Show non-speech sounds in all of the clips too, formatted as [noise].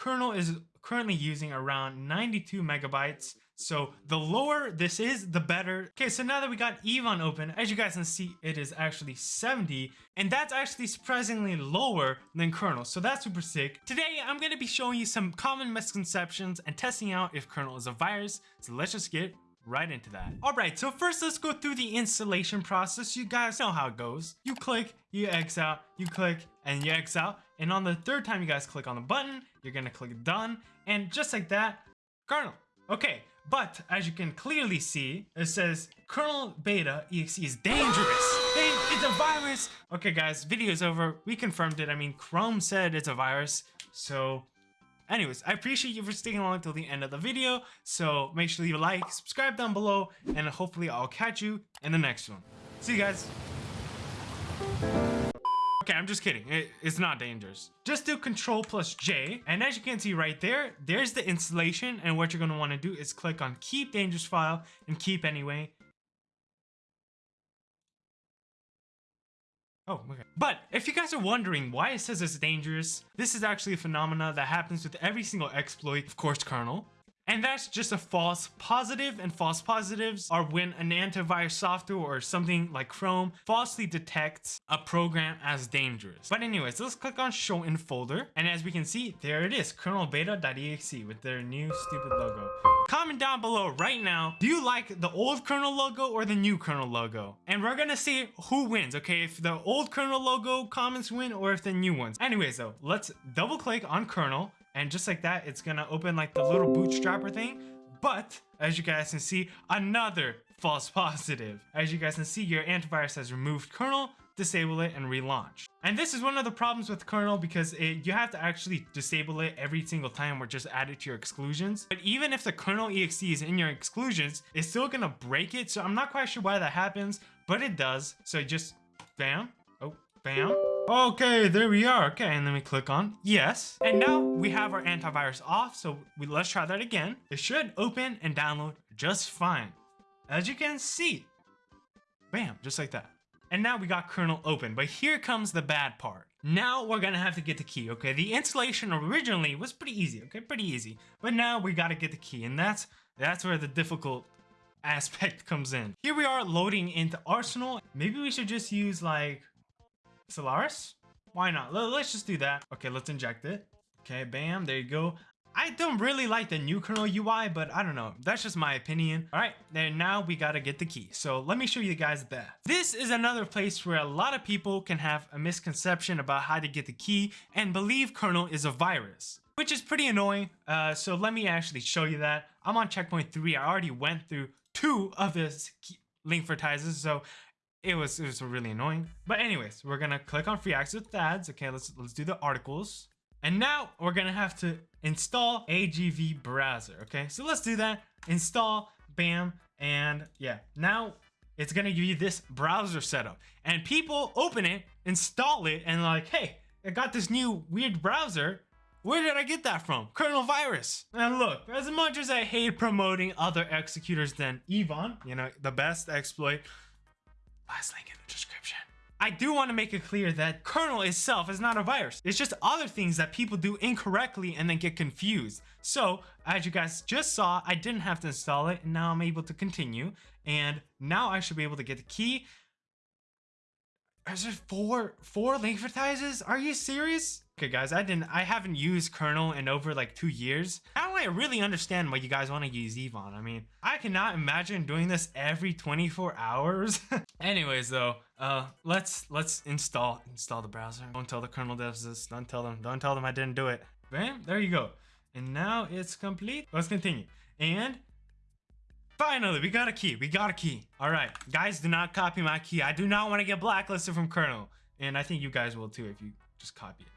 kernel is currently using around 92 megabytes. So the lower this is, the better. Okay, so now that we got Evon open, as you guys can see, it is actually 70, and that's actually surprisingly lower than kernel. So that's super sick. Today, I'm gonna be showing you some common misconceptions and testing out if kernel is a virus. So let's just get right into that. All right, so first let's go through the installation process. You guys know how it goes. You click, you X out, you click, and you X out. And on the third time you guys click on the button, you're gonna click done. And just like that, kernel. Okay, but as you can clearly see, it says kernel beta exe is dangerous. Hey, it's a virus. Okay guys, video's over. We confirmed it. I mean, Chrome said it's a virus. So Anyways, I appreciate you for sticking along until the end of the video. So make sure a like, subscribe down below, and hopefully I'll catch you in the next one. See you guys. Okay, I'm just kidding. It, it's not dangerous. Just do Control plus J, and as you can see right there, there's the installation, and what you're going to want to do is click on Keep Dangerous File and Keep Anyway, Oh, okay. But if you guys are wondering why it says it's dangerous, this is actually a phenomena that happens with every single exploit, of course, kernel. And that's just a false positive, and false positives are when an antivirus software or something like Chrome falsely detects a program as dangerous. But anyways, let's click on show in folder, and as we can see, there it is, kernelbeta.exe with their new stupid logo. Comment down below right now, do you like the old kernel logo or the new kernel logo? And we're gonna see who wins, okay? If the old kernel logo comments win or if the new ones. Anyways though, let's double click on kernel and just like that, it's gonna open like the little bootstrapper thing. But as you guys can see, another false positive. As you guys can see, your antivirus has removed kernel, disable it, and relaunch. And this is one of the problems with kernel because it, you have to actually disable it every single time or just add it to your exclusions. But even if the kernel exe is in your exclusions, it's still gonna break it. So I'm not quite sure why that happens, but it does. So just bam, oh, bam, Okay, there we are. Okay, and then we click on yes. And now we have our antivirus off, so we, let's try that again. It should open and download just fine. As you can see, bam, just like that. And now we got kernel open, but here comes the bad part. Now we're gonna have to get the key, okay? The installation originally was pretty easy, okay? Pretty easy. But now we gotta get the key, and that's that's where the difficult aspect [laughs] comes in. Here we are loading into Arsenal. Maybe we should just use like Solaris? Why not? Let's just do that. Okay, let's inject it. Okay, bam, there you go. I don't really like the new kernel UI, but I don't know. That's just my opinion. All right, then now we gotta get the key. So let me show you guys that. This is another place where a lot of people can have a misconception about how to get the key and believe kernel is a virus, which is pretty annoying. Uh, so let me actually show you that. I'm on checkpoint three. I already went through two of this Linkvertises, so it was it was really annoying. But anyways, we're gonna click on free access with ads. Okay, let's let's do the articles. And now we're gonna have to install AGV browser. Okay, so let's do that. Install, bam, and yeah. Now it's gonna give you this browser setup. And people open it, install it, and like, hey, I got this new weird browser. Where did I get that from? Kernel virus. And look, as much as I hate promoting other executors than Evon, you know, the best exploit, Last link in the description. I do want to make it clear that kernel itself is not a virus. It's just other things that people do incorrectly and then get confused. So as you guys just saw, I didn't have to install it and now I'm able to continue. And now I should be able to get the key. Is there four, four Linkvertises? Are you serious? Okay guys, I didn't I haven't used kernel in over like two years. Now I really understand why you guys want to use Evon. I mean, I cannot imagine doing this every 24 hours. [laughs] Anyways though, uh let's let's install install the browser. Don't tell the kernel devs this. Don't tell them. Don't tell them I didn't do it. Bam, there you go. And now it's complete. Let's continue. And Finally, we got a key. We got a key. All right, guys, do not copy my key. I do not want to get blacklisted from kernel. And I think you guys will too if you just copy it.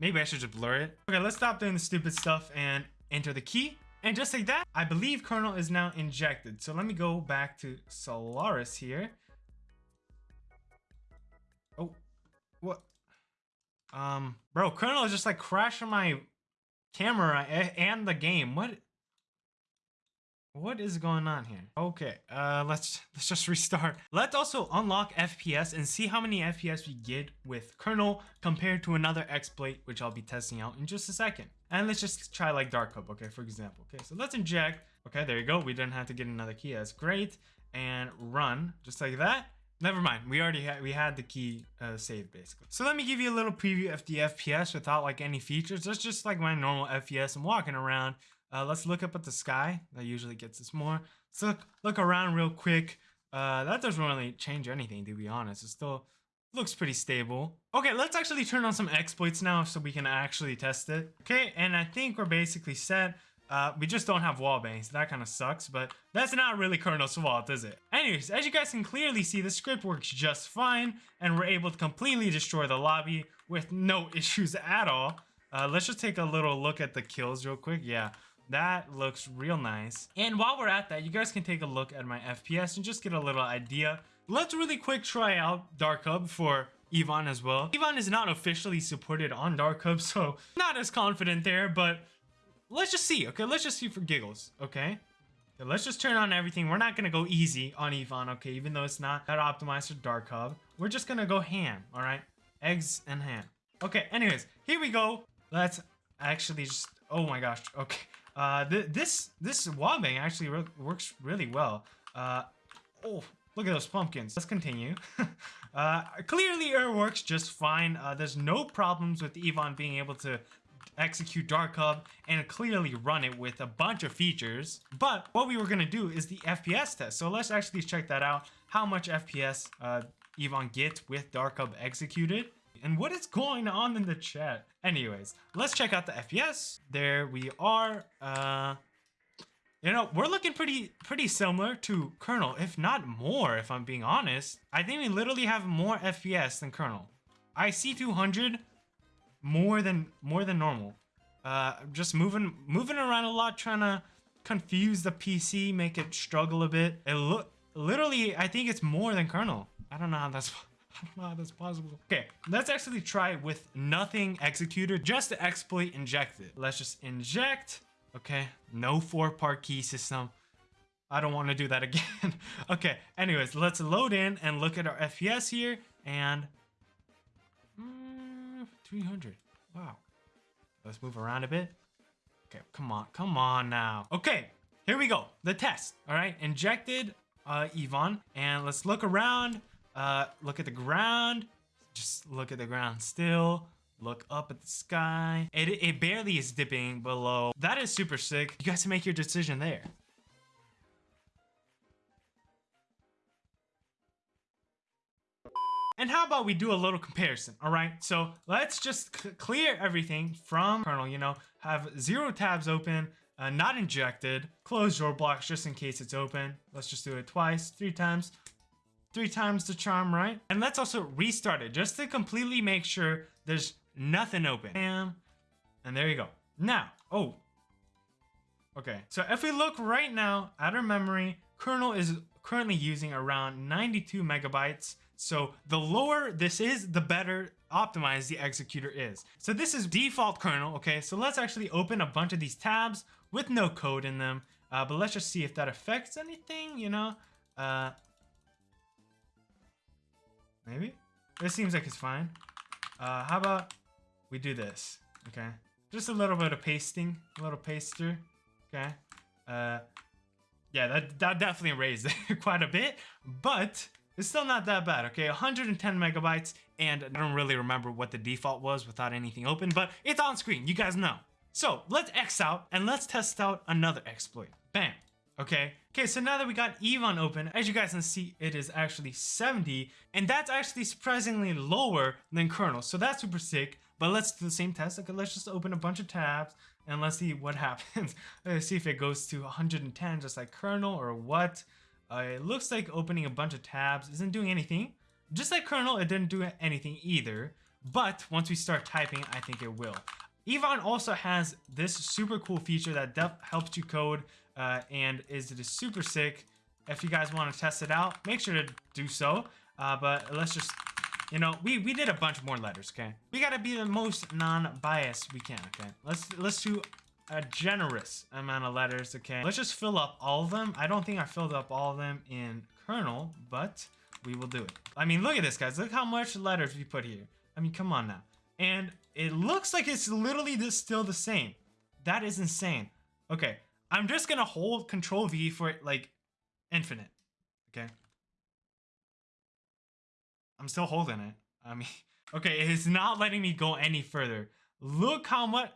Maybe I should just blur it. Okay, let's stop doing the stupid stuff and enter the key. And just like that, I believe kernel is now injected. So let me go back to Solaris here. Oh, what? Um, bro, kernel is just like crashing my camera and the game. What? What is going on here? Okay, uh, let's let's just restart. Let's also unlock FPS and see how many FPS we get with kernel compared to another exploit, which I'll be testing out in just a second. And let's just try like Dark Hub, okay, for example. Okay, so let's inject. Okay, there you go. We didn't have to get another key. That's great. And run, just like that. Never mind. We already had we had the key uh, saved basically. So let me give you a little preview of the FPS without like any features. That's just like my normal FPS. I'm walking around. Uh, let's look up at the sky. That usually gets us more. Let's look, look around real quick. Uh, that doesn't really change anything, to be honest. It still looks pretty stable. Okay, let's actually turn on some exploits now so we can actually test it. Okay, and I think we're basically set. Uh, we just don't have wall bangs. That kind of sucks, but that's not really Kernel's fault, is it? Anyways, as you guys can clearly see, the script works just fine, and we're able to completely destroy the lobby with no [laughs] issues at all. Uh, let's just take a little look at the kills real quick. Yeah, that looks real nice. And while we're at that, you guys can take a look at my FPS and just get a little idea. Let's really quick try out Dark Hub for Evon as well. Evon is not officially supported on Dark Hub, [laughs] so not as confident there, but let's just see, okay? Let's just see for giggles, okay? okay let's just turn on everything. We're not gonna go easy on Evon, okay? Even though it's not that optimized for Dark Hub. We're just gonna go ham, all right? Eggs and ham. Okay, anyways, here we go. Let's actually just, oh my gosh, okay. Uh, th this this wobbing actually re works really well. Uh, oh, look at those pumpkins. Let's continue. [laughs] uh, clearly, it works just fine. Uh, there's no problems with Evon being able to execute Dark Hub and clearly run it with a bunch of features. But what we were gonna do is the FPS test. So let's actually check that out. How much FPS uh, Evon gets with Dark Hub executed and what is going on in the chat? Anyways, let's check out the FPS. There we are. Uh, you know, we're looking pretty pretty similar to Kernel, if not more, if I'm being honest. I think we literally have more FPS than Kernel. I see 200 more than more than normal. Uh, just moving moving around a lot, trying to confuse the PC, make it struggle a bit. It look literally, I think it's more than Kernel. I don't know how that's [laughs] [laughs] That's possible. Okay, let's actually try with nothing executed, just the exploit injected. Let's just inject. Okay, no four-part key system. I don't want to do that again. [laughs] okay, anyways, let's load in and look at our FPS here and mm, 300. Wow. Let's move around a bit. Okay, come on, come on now. Okay, here we go. The test. All right, injected uh, Evon, and let's look around. Uh, look at the ground. Just look at the ground still. Look up at the sky. It, it barely is dipping below. That is super sick. You guys can make your decision there. And how about we do a little comparison, all right? So let's just clear everything from kernel, you know, have zero tabs open, uh, not injected, close your blocks just in case it's open. Let's just do it twice, three times three times the charm, right? And let's also restart it just to completely make sure there's nothing open. Bam. And there you go. Now, oh. Okay, so if we look right now at our memory, kernel is currently using around 92 megabytes. So the lower this is, the better optimized the executor is. So this is default kernel, okay? So let's actually open a bunch of these tabs with no code in them. Uh, but let's just see if that affects anything, you know? Uh, Maybe? This seems like it's fine. Uh, how about we do this? Okay. Just a little bit of pasting. A little paster. Okay. Uh, yeah, that, that definitely raised it [laughs] quite a bit. But it's still not that bad, okay? 110 megabytes. And I don't really remember what the default was without anything open. But it's on screen. You guys know. So let's X out and let's test out another exploit. Bam. Okay. Okay, so now that we got Evon open, as you guys can see, it is actually 70, and that's actually surprisingly lower than kernel, so that's super sick. But let's do the same test. Okay, let's just open a bunch of tabs, and let's see what [laughs] happens. [laughs] let's see if it goes to 110, just like kernel, or what. Uh, it looks like opening a bunch of tabs isn't doing anything. Just like kernel, it didn't do anything either. But once we start typing, I think it will. Evon also has this super cool feature that helps you code uh, and is it is super sick. If you guys want to test it out, make sure to do so. Uh, but let's just, you know, we we did a bunch more letters. Okay, we gotta be the most non-biased we can. Okay, let's let's do a generous amount of letters, okay? Let's just fill up all of them. I don't think I filled up all of them in kernel, but we will do it. I mean, look at this, guys. Look how much letters we put here. I mean, come on now. And it looks like it's literally this still the same. That is insane. Okay, I'm just gonna hold Control V for like infinite. Okay. I'm still holding it. I mean, [laughs] okay, it's not letting me go any further. Look how much,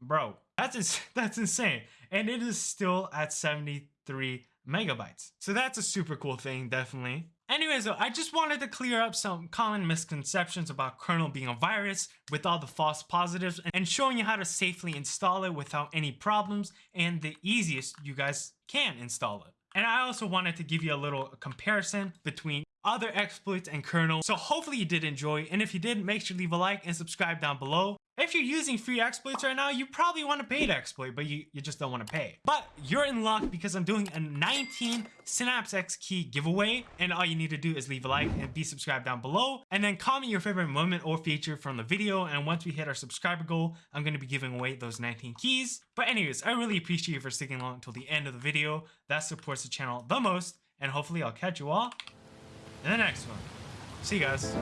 bro. That's ins [laughs] that's insane, and it is still at 73 megabytes. So that's a super cool thing, definitely. Anyways, though, I just wanted to clear up some common misconceptions about kernel being a virus with all the false positives and showing you how to safely install it without any problems and the easiest you guys can install it. And I also wanted to give you a little comparison between other exploits and kernel. So hopefully you did enjoy. And if you did, make sure to leave a like and subscribe down below. If you're using free exploits right now, you probably want a paid exploit, but you, you just don't want to pay. But you're in luck because I'm doing a 19 Synapse X key giveaway. And all you need to do is leave a like and be subscribed down below. And then comment your favorite moment or feature from the video. And once we hit our subscriber goal, I'm going to be giving away those 19 keys. But anyways, I really appreciate you for sticking along until the end of the video. That supports the channel the most. And hopefully I'll catch you all in the next one. See you guys.